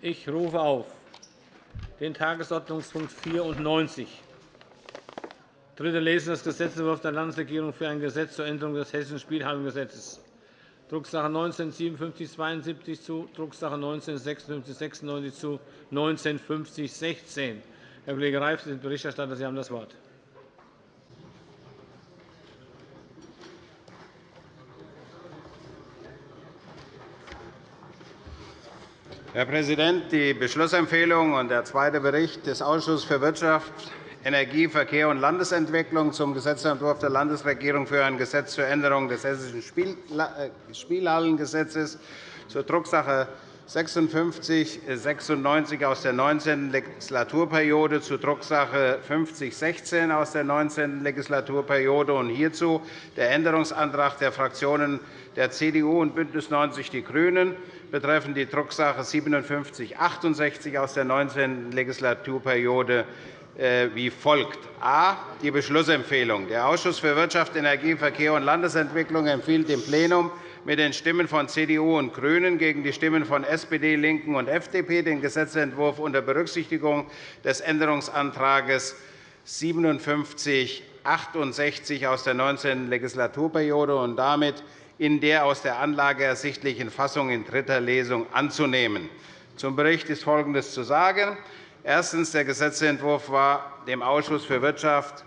Ich rufe auf den Tagesordnungspunkt 94, dritte Lesung des Gesetzentwurfs der Landesregierung für ein Gesetz zur Änderung des Hessischen Spielhallengesetzes, Drucksache 19 5772 zu Drucksache 19 5696 zu 19 5016. Herr Kollege Reif, Sie sind Berichterstatter. Sie haben das Wort. Herr Präsident! Die Beschlussempfehlung und der zweite Bericht des Ausschusses für Wirtschaft, Energie, Verkehr und Landesentwicklung zum Gesetzentwurf der Landesregierung für ein Gesetz zur Änderung des Hessischen äh, Spielhallengesetzes zur Drucksache 5696 aus der 19. Legislaturperiode zu Drucksache 5016 aus der 19. Legislaturperiode und hierzu der Änderungsantrag der Fraktionen der CDU und BÜNDNIS 90 die GRÜNEN betreffend die Drucksache 5768 aus der 19. Legislaturperiode äh, wie folgt. A. Die Beschlussempfehlung. Der Ausschuss für Wirtschaft, Energie, Verkehr und Landesentwicklung empfiehlt dem Plenum mit den Stimmen von CDU und GRÜNEN gegen die Stimmen von SPD, LINKEN und FDP den Gesetzentwurf unter Berücksichtigung des Änderungsantrags 5768 aus der 19. Legislaturperiode und damit in der aus der Anlage ersichtlichen Fassung in dritter Lesung anzunehmen. Zum Bericht ist Folgendes zu sagen. Erstens. Der Gesetzentwurf war dem Ausschuss für Wirtschaft,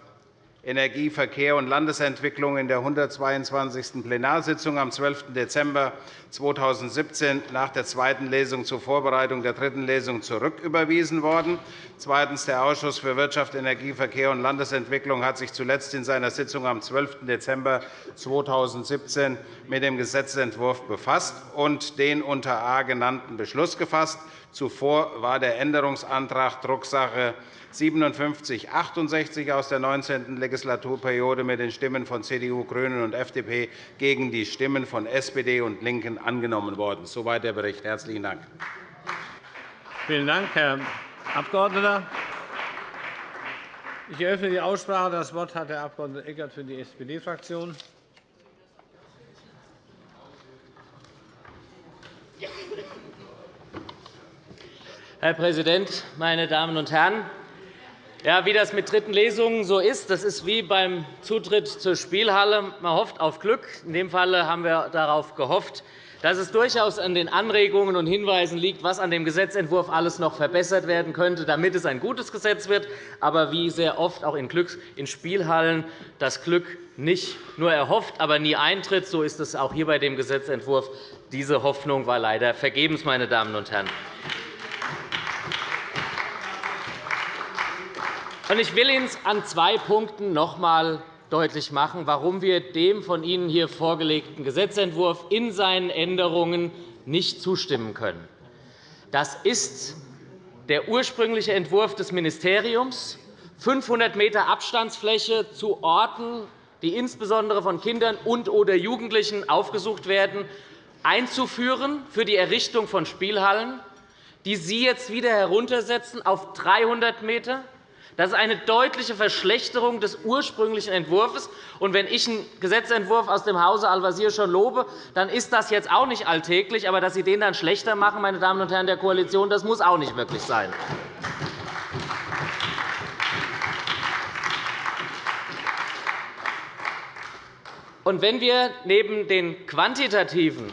Energie, Verkehr und Landesentwicklung in der 122. Plenarsitzung am 12. Dezember 2017 nach der zweiten Lesung zur Vorbereitung der dritten Lesung zurücküberwiesen worden. Zweitens. Der Ausschuss für Wirtschaft, Energie, Verkehr und Landesentwicklung hat sich zuletzt in seiner Sitzung am 12. Dezember 2017 mit dem Gesetzentwurf befasst und den unter A genannten Beschluss gefasst. Zuvor war der Änderungsantrag Drucksache 5768 aus der 19. Legislaturperiode mit den Stimmen von CDU, GRÜNEN und FDP gegen die Stimmen von SPD und LINKEN angenommen worden. Soweit der Bericht. – Herzlichen Dank. Vielen Dank, Herr Abg. Ich eröffne die Aussprache. Das Wort hat der Abg. Eckert für die SPD-Fraktion. Herr Präsident, meine Damen und Herren! Ja, wie das mit dritten Lesungen so ist, das ist wie beim Zutritt zur Spielhalle. Man hofft auf Glück. In dem Fall haben wir darauf gehofft, dass es durchaus an den Anregungen und Hinweisen liegt, was an dem Gesetzentwurf alles noch verbessert werden könnte, damit es ein gutes Gesetz wird. Aber wie sehr oft auch in, Spielhallen das Glück nicht nur erhofft, aber nie eintritt, so ist es auch hier bei dem Gesetzentwurf. Diese Hoffnung war leider vergebens, meine Damen und Herren. Ich will Ihnen an zwei Punkten noch einmal deutlich machen, warum wir dem von Ihnen hier vorgelegten Gesetzentwurf in seinen Änderungen nicht zustimmen können. Das ist der ursprüngliche Entwurf des Ministeriums, 500 m Abstandsfläche zu Orten, die insbesondere von Kindern und oder Jugendlichen aufgesucht werden, einzuführen für die Errichtung von Spielhallen, die Sie jetzt wieder heruntersetzen auf 300 m das ist eine deutliche Verschlechterung des ursprünglichen Entwurfs. Und wenn ich einen Gesetzentwurf aus dem Hause Al-Wazir schon lobe, dann ist das jetzt auch nicht alltäglich. Aber dass Sie den dann schlechter machen, meine Damen und Herren der Koalition, das muss auch nicht wirklich sein. Und wenn wir neben den quantitativen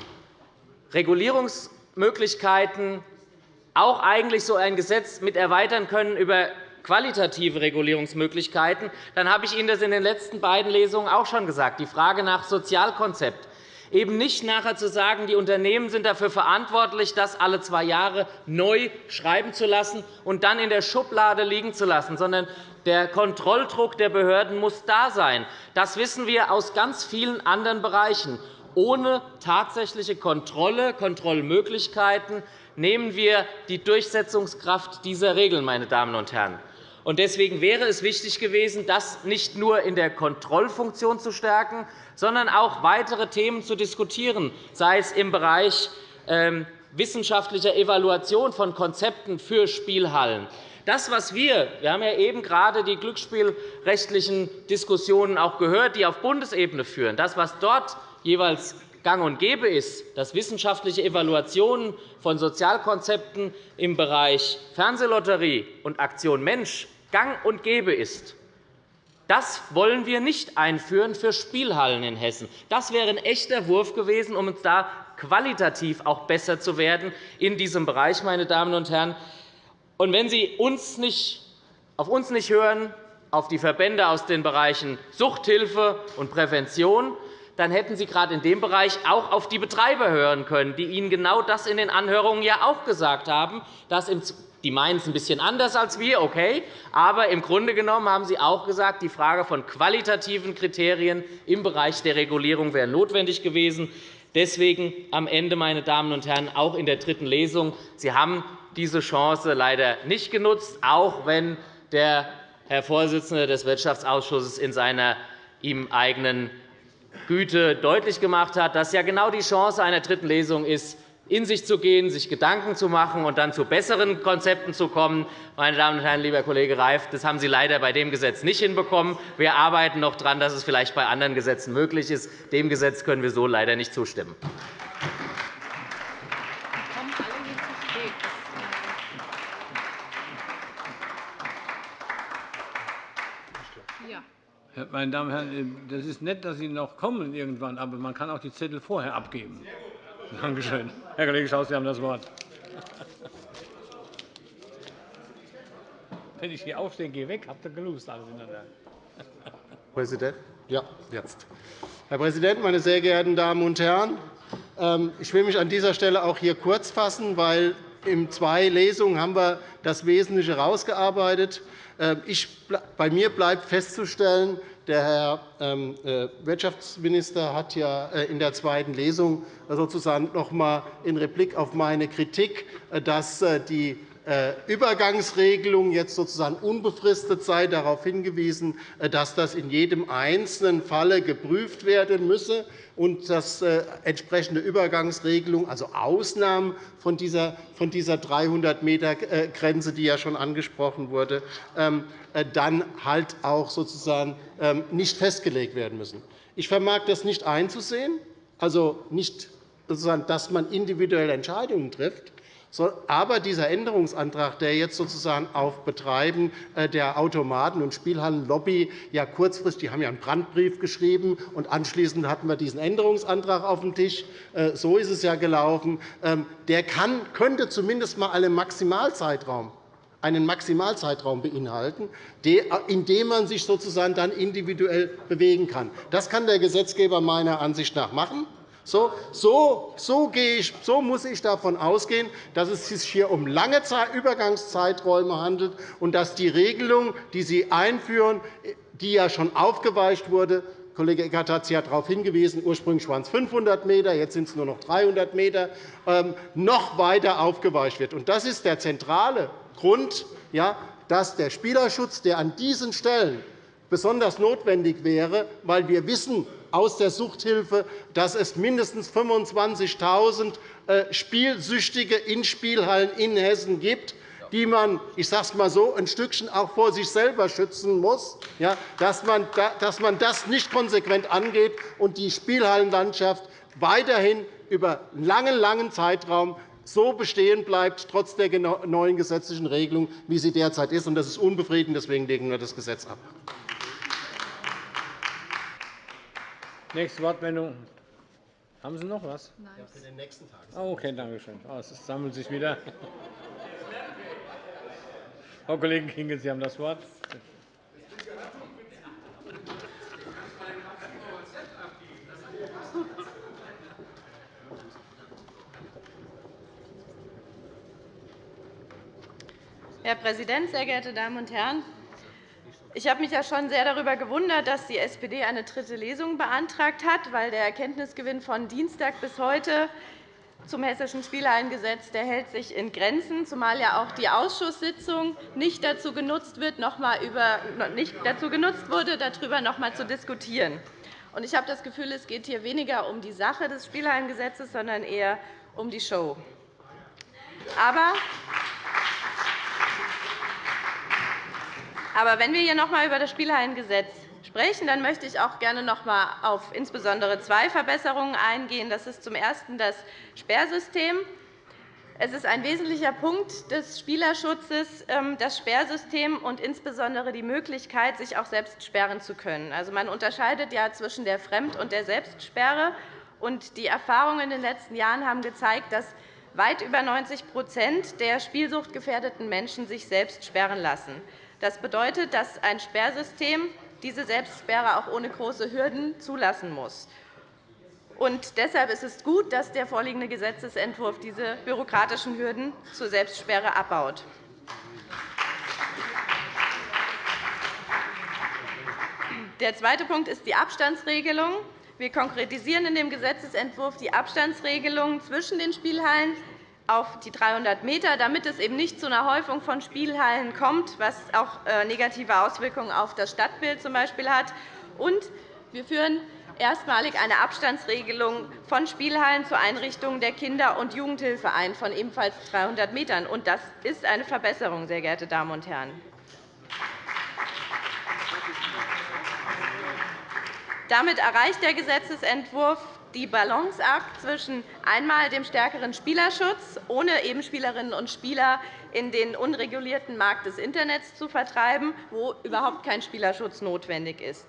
Regulierungsmöglichkeiten auch eigentlich so ein Gesetz mit erweitern können über qualitative Regulierungsmöglichkeiten, dann habe ich Ihnen das in den letzten beiden Lesungen auch schon gesagt. Die Frage nach Sozialkonzept. Eben nicht nachher zu sagen, die Unternehmen sind dafür verantwortlich, das alle zwei Jahre neu schreiben zu lassen und dann in der Schublade liegen zu lassen, sondern der Kontrolldruck der Behörden muss da sein. Das wissen wir aus ganz vielen anderen Bereichen. Ohne tatsächliche Kontrolle, Kontrollmöglichkeiten nehmen wir die Durchsetzungskraft dieser Regeln. Meine Damen und Herren. Deswegen wäre es wichtig gewesen, das nicht nur in der Kontrollfunktion zu stärken, sondern auch weitere Themen zu diskutieren, sei es im Bereich ähm, wissenschaftlicher Evaluation von Konzepten für Spielhallen. Das, was wir, wir haben ja eben gerade die glücksspielrechtlichen Diskussionen auch gehört, die auf Bundesebene führen, das, was dort jeweils gang und gäbe ist, dass wissenschaftliche Evaluationen von Sozialkonzepten im Bereich Fernsehlotterie und Aktion Mensch gang und gäbe ist, das wollen wir nicht einführen für Spielhallen in Hessen. Das wäre ein echter Wurf gewesen, um uns da qualitativ auch besser zu werden in diesem Bereich, meine Damen und Herren. Und wenn Sie uns nicht, auf uns nicht hören, auf die Verbände aus den Bereichen Suchthilfe und Prävention, dann hätten Sie gerade in dem Bereich auch auf die Betreiber hören können, die Ihnen genau das in den Anhörungen ja auch gesagt haben, dass die meinen es ein bisschen anders als wir, okay. Aber im Grunde genommen haben Sie auch gesagt, die Frage von qualitativen Kriterien im Bereich der Regulierung wäre notwendig gewesen. Deswegen am Ende, meine Damen und Herren, auch in der dritten Lesung. Sie haben diese Chance leider nicht genutzt, auch wenn der Herr Vorsitzende des Wirtschaftsausschusses in seiner ihm eigenen Güte deutlich gemacht hat, dass ja genau die Chance einer dritten Lesung ist, in sich zu gehen, sich Gedanken zu machen und dann zu besseren Konzepten zu kommen. Meine Damen und Herren, lieber Kollege Reif, das haben Sie leider bei dem Gesetz nicht hinbekommen. Wir arbeiten noch daran, dass es vielleicht bei anderen Gesetzen möglich ist. Dem Gesetz können wir so leider nicht zustimmen. Meine Damen und Herren, das ist nett, dass Sie noch kommen irgendwann, aber man kann auch die Zettel vorher abgeben. Danke schön. Herr Kollege Schaus, Sie haben das Wort. Wenn ich hier aufstehe, gehe weg, habt ihr gelust alles ineinander. Präsident? Ja, jetzt. Herr Präsident, meine sehr geehrten Damen und Herren! Ähm, ich will mich an dieser Stelle auch hier kurz fassen, weil in zwei Lesungen haben wir das Wesentliche herausgearbeitet. Ähm, bei mir bleibt festzustellen, der Herr ähm, äh, Wirtschaftsminister hat ja äh, in der zweiten Lesung sozusagen noch einmal in Replik auf meine Kritik, äh, dass die Übergangsregelung jetzt sozusagen unbefristet sei, darauf hingewiesen, dass das in jedem einzelnen Falle geprüft werden müsse und dass entsprechende Übergangsregelungen, also Ausnahmen von dieser 300-m-Grenze, die ja schon angesprochen wurde, ähm, äh, dann halt auch sozusagen ähm, nicht festgelegt werden müssen. Ich vermag das nicht einzusehen, also nicht, dass man individuelle Entscheidungen trifft. Aber dieser Änderungsantrag, der jetzt sozusagen auf Betreiben äh, der Automaten- und Spielhallenlobby ja kurzfristig, die haben ja einen Brandbrief geschrieben, und anschließend hatten wir diesen Änderungsantrag auf dem Tisch. Äh, so ist es ja gelaufen. Ähm, der kann, könnte zumindest einmal einen Maximalzeitraum einen Maximalzeitraum beinhalten, in dem man sich sozusagen dann individuell bewegen kann. Das kann der Gesetzgeber meiner Ansicht nach machen. So, so, so, ich, so muss ich davon ausgehen, dass es sich hier um lange Übergangszeiträume handelt und dass die Regelung, die Sie einführen, die ja schon aufgeweicht wurde, Kollege Eckert hat Sie darauf hingewiesen, ursprünglich waren es 500 m, jetzt sind es nur noch 300 m, ähm, noch weiter aufgeweicht wird. Das ist der zentrale Grund, dass der Spielerschutz, der an diesen Stellen besonders notwendig wäre, weil wir wissen aus der Suchthilfe, dass es mindestens 25.000 äh, Spielsüchtige in Spielhallen in Hessen gibt, die man, ich sage es mal so, ein Stückchen auch vor sich selber schützen muss, dass man das nicht konsequent angeht und die Spielhallenlandschaft weiterhin über einen langen, langen Zeitraum so bestehen bleibt, trotz der neuen gesetzlichen Regelung, wie sie derzeit ist. Das ist unbefriedigend. Deswegen legen wir das Gesetz ab. Nächste Wortmeldung. Haben Sie noch etwas? Nein. Ja, für den nächsten Tag. Oh, okay, danke schön. Oh, es sammelt sich wieder. Frau Kollegin Kinge, Sie haben das Wort. Herr Präsident, sehr geehrte Damen und Herren! Ich habe mich ja schon sehr darüber gewundert, dass die SPD eine dritte Lesung beantragt hat, weil der Erkenntnisgewinn von Dienstag bis heute zum Hessischen Spielhallengesetz der hält sich in Grenzen, zumal ja auch die Ausschusssitzung nicht dazu genutzt, wird, noch mal über, nicht dazu genutzt wurde, darüber noch einmal zu diskutieren. Ich habe das Gefühl, es geht hier weniger um die Sache des Spielhallengesetzes, sondern eher um die Show. Aber aber wenn wir hier noch einmal über das Spielhallengesetz sprechen, dann möchte ich auch gerne noch einmal auf insbesondere zwei Verbesserungen eingehen. Das ist zum Ersten das Sperrsystem. Es ist ein wesentlicher Punkt des Spielerschutzes, ähm, das Sperrsystem und insbesondere die Möglichkeit, sich auch selbst sperren zu können. Also, man unterscheidet ja zwischen der Fremd- und der Selbstsperre. Und die Erfahrungen in den letzten Jahren haben gezeigt, dass weit über 90% der spielsuchtgefährdeten Menschen sich selbst sperren lassen. Das bedeutet, dass ein Sperrsystem diese Selbstsperre auch ohne große Hürden zulassen muss. Und deshalb ist es gut, dass der vorliegende Gesetzentwurf diese bürokratischen Hürden zur Selbstsperre abbaut. Der zweite Punkt ist die Abstandsregelung. Wir konkretisieren in dem Gesetzentwurf die Abstandsregelung zwischen den Spielhallen auf die 300 m, damit es eben nicht zu einer Häufung von Spielhallen kommt, was auch äh, negative Auswirkungen auf das Stadtbild z. B. hat. Und wir führen erstmalig eine Abstandsregelung von Spielhallen zur Einrichtung der Kinder- und Jugendhilfe ein, von ebenfalls 300 m. Das ist eine Verbesserung, sehr geehrte Damen und Herren. Damit erreicht der Gesetzentwurf die Balanceakt zwischen einmal dem stärkeren Spielerschutz, ohne eben Spielerinnen und Spieler in den unregulierten Markt des Internets zu vertreiben, wo überhaupt kein Spielerschutz notwendig ist.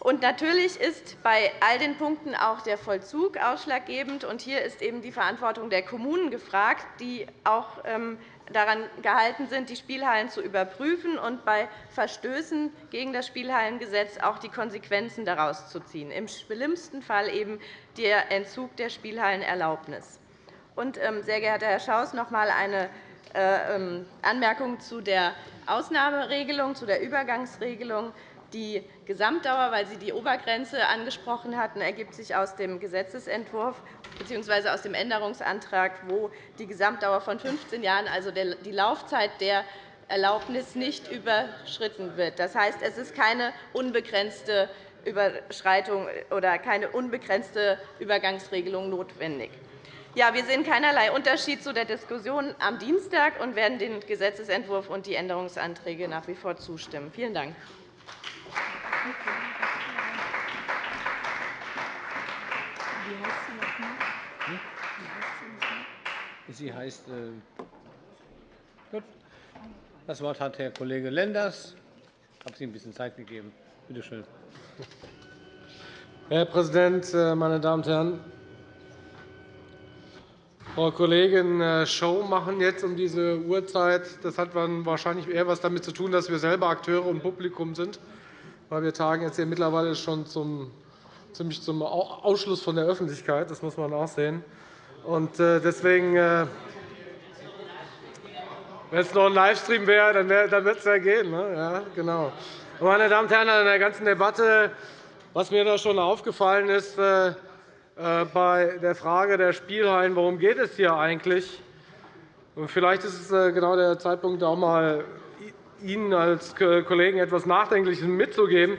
Und natürlich ist bei all den Punkten auch der Vollzug ausschlaggebend. Und hier ist eben die Verantwortung der Kommunen gefragt, die auch ähm, daran gehalten sind, die Spielhallen zu überprüfen und bei Verstößen gegen das Spielhallengesetz auch die Konsequenzen daraus zu ziehen, im schlimmsten Fall eben der Entzug der Spielhallenerlaubnis. Und, ähm, sehr geehrter Herr Schaus, noch einmal eine äh, ähm, Anmerkung zu der Ausnahmeregelung, zu der Übergangsregelung. Die Gesamtdauer, weil Sie die Obergrenze angesprochen hatten, ergibt sich aus dem Gesetzentwurf bzw. aus dem Änderungsantrag, wo die Gesamtdauer von 15 Jahren, also die Laufzeit der Erlaubnis, nicht überschritten wird. Das heißt, es ist keine unbegrenzte Überschreitung oder keine unbegrenzte Übergangsregelung notwendig. Ja, wir sehen keinerlei Unterschied zu der Diskussion am Dienstag und werden dem Gesetzentwurf und die Änderungsanträge nach wie vor zustimmen. Vielen Dank. Sie heißt, äh, gut. Das Wort hat Herr Kollege Lenders. Ich habe Sie ein bisschen Zeit gegeben. Bitte schön. Herr Präsident, äh, meine Damen und Herren! Frau Kollegin äh, Show machen jetzt um diese Uhrzeit. Das hat wahrscheinlich eher etwas damit zu tun, dass wir selber Akteure und Publikum sind weil wir tagen jetzt hier mittlerweile schon zum, ziemlich zum Ausschluss von der Öffentlichkeit. Das muss man auch sehen. Und äh, deswegen, äh, wenn es noch ein Livestream wäre, dann, wär, dann würde es ja gehen. Ne? Ja, genau. Meine Damen und Herren, in der ganzen Debatte, was mir da schon aufgefallen ist, äh, bei der Frage der Spielhallen, worum geht es hier eigentlich? Vielleicht ist es genau der Zeitpunkt, auch einmal Ihnen als Kollegen etwas Nachdenkliches mitzugeben.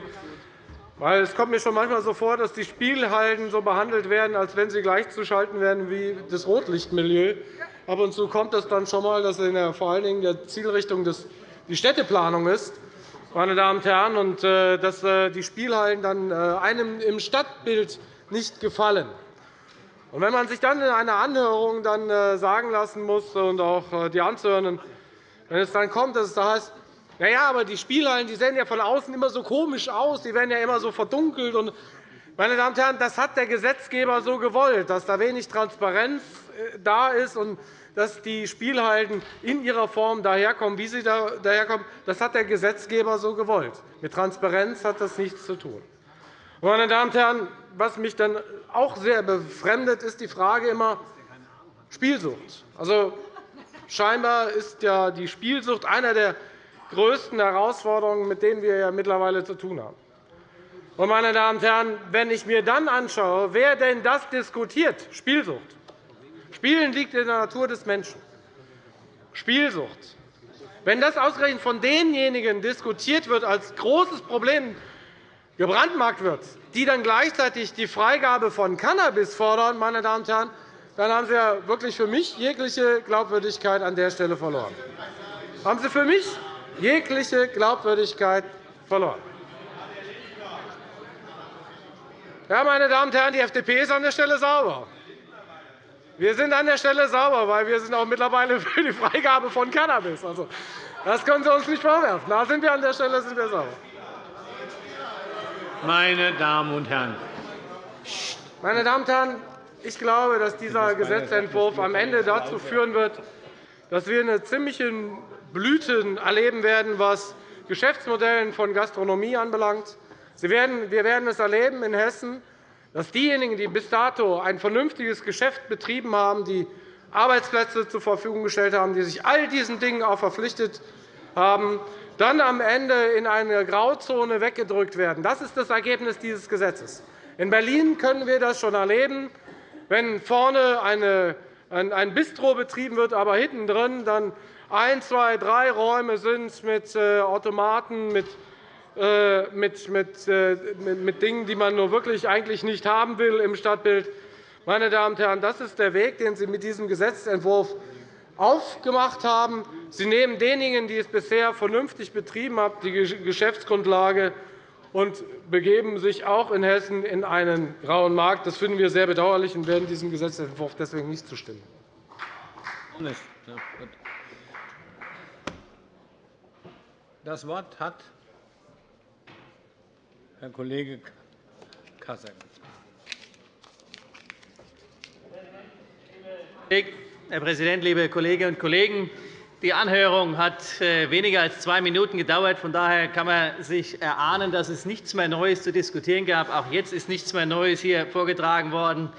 Es kommt mir schon manchmal so vor, dass die Spielhallen so behandelt werden, als wenn sie gleichzuschalten werden wie das Rotlichtmilieu. Ab und zu kommt es dann schon einmal, dass in der, vor allen Dingen der Zielrichtung des, die Städteplanung ist, meine Damen und Herren, und äh, dass äh, die Spielhallen dann äh, einem im Stadtbild nicht gefallen. Und wenn man sich dann in einer Anhörung dann sagen lassen muss und auch die Anzuhörenden, wenn es dann kommt, dass es da heißt, na ja, aber die Spielhallen die sehen ja von außen immer so komisch aus. Die werden ja immer so verdunkelt. Und, meine Damen und Herren, das hat der Gesetzgeber so gewollt, dass da wenig Transparenz äh, da ist und dass die Spielhallen in ihrer Form daherkommen, wie sie daherkommen. Das hat der Gesetzgeber so gewollt. Mit Transparenz hat das nichts zu tun. Meine Damen und Herren, was mich dann auch sehr befremdet, ist die Frage immer Spielsucht. Also, scheinbar ist ja die Spielsucht einer der größten Herausforderungen, mit denen wir ja mittlerweile zu tun haben. Meine Damen und Herren, wenn ich mir dann anschaue, wer denn das diskutiert, Spielsucht. Spielen liegt in der Natur des Menschen. Spielsucht. Wenn das ausgerechnet von denjenigen diskutiert wird, als großes Problem gebrandmarkt wird, die dann gleichzeitig die Freigabe von Cannabis fordern, meine Damen und Herren, dann haben Sie ja wirklich für mich jegliche Glaubwürdigkeit an der Stelle verloren. Haben Sie für mich jegliche Glaubwürdigkeit verloren. Ja, meine Damen und Herren, die FDP ist an der Stelle sauber. Wir sind an der Stelle sauber, weil wir sind auch mittlerweile für die Freigabe von Cannabis. Also, das können Sie uns nicht vorwerfen. Da sind wir an der Stelle sind wir sauber. Meine Damen und Herren, meine Damen und Herren, ich glaube, dass dieser Gesetzentwurf am Ende dazu führen wird, dass wir eine ziemliche Blüte erleben werden, was Geschäftsmodellen von Gastronomie anbelangt. Wir werden es erleben in Hessen, dass diejenigen, die bis dato ein vernünftiges Geschäft betrieben haben, die Arbeitsplätze zur Verfügung gestellt haben, die sich all diesen Dingen auch verpflichtet haben, dann am Ende in eine Grauzone weggedrückt werden. Das ist das Ergebnis dieses Gesetzes. In Berlin können wir das schon erleben. Wenn vorne ein Bistro betrieben wird, aber hinten drin dann ein, zwei, drei Räume sind mit äh, Automaten, mit äh, mit, mit, äh, mit Dingen, die man nur wirklich eigentlich nicht haben will im Stadtbild. Meine Damen und Herren, das ist der Weg, den Sie mit diesem Gesetzentwurf aufgemacht haben. Sie nehmen denjenigen, die es bisher vernünftig betrieben haben, die Geschäftsgrundlage und begeben sich auch in Hessen in einen grauen Markt. Das finden wir sehr bedauerlich und werden diesem Gesetzentwurf deswegen nicht zustimmen. Das Wort hat Herr Kollege Kasseck. Herr Präsident, liebe Kolleginnen und Kollegen! Die Anhörung hat äh, weniger als zwei Minuten gedauert. Von daher kann man sich erahnen, dass es nichts mehr Neues zu diskutieren gab. Auch jetzt ist nichts mehr Neues hier vorgetragen worden.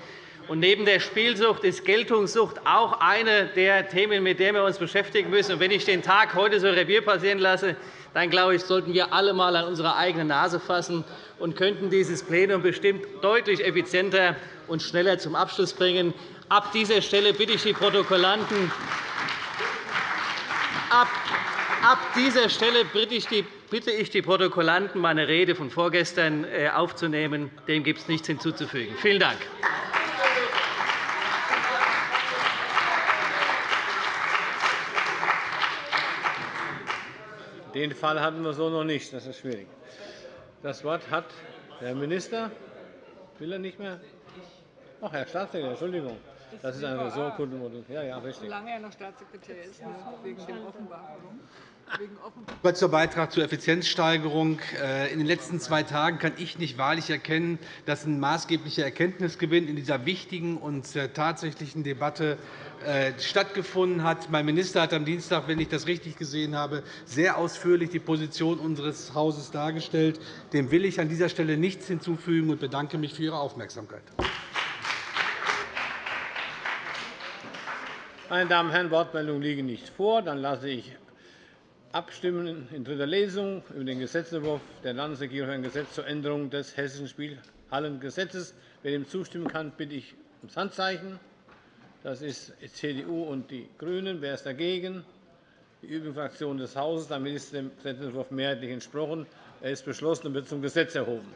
Neben der Spielsucht ist Geltungssucht auch eine der Themen, mit denen wir uns beschäftigen müssen. Und wenn ich den Tag heute so Revier passieren lasse, dann glaube ich, sollten wir alle einmal an unsere eigene Nase fassen und könnten dieses Plenum bestimmt deutlich effizienter und schneller zum Abschluss bringen. Ab dieser Stelle bitte ich die Protokollanten, ab, ab dieser Stelle bitte ich die bitte ich die Protokollanten, meine Rede von vorgestern äh, aufzunehmen. Dem gibt es nichts hinzuzufügen. Vielen Dank. Den Fall hatten wir so noch nicht. Das ist schwierig. Das Wort hat der Minister. Will er nicht mehr? Ach, Herr Staatssekretär, Entschuldigung. Das ist eine Ressortkundenmodul. Ja, ja, richtig. Solange er noch Staatssekretär ist, wegen dem Offenbarung. Kurzer Beitrag zur Effizienzsteigerung. Äh, in den letzten zwei Tagen kann ich nicht wahrlich erkennen, dass ein maßgeblicher Erkenntnisgewinn in dieser wichtigen und äh, tatsächlichen Debatte äh, stattgefunden hat. Mein Minister hat am Dienstag, wenn ich das richtig gesehen habe, sehr ausführlich die Position unseres Hauses dargestellt. Dem will ich an dieser Stelle nichts hinzufügen und bedanke mich für Ihre Aufmerksamkeit. Meine Damen und Herren, Wortmeldungen liegen nicht vor. Dann lasse ich abstimmen in dritter Lesung über den Gesetzentwurf der Landesregierung für ein Gesetz zur Änderung des Hessischen Spielhallengesetzes. Wer dem zustimmen kann, bitte ich ums Handzeichen. Das ist CDU und die GRÜNEN. Wer ist dagegen? Die übrigen Fraktionen des Hauses. Damit ist dem Gesetzentwurf mehrheitlich entsprochen. Er ist beschlossen und wird zum Gesetz erhoben.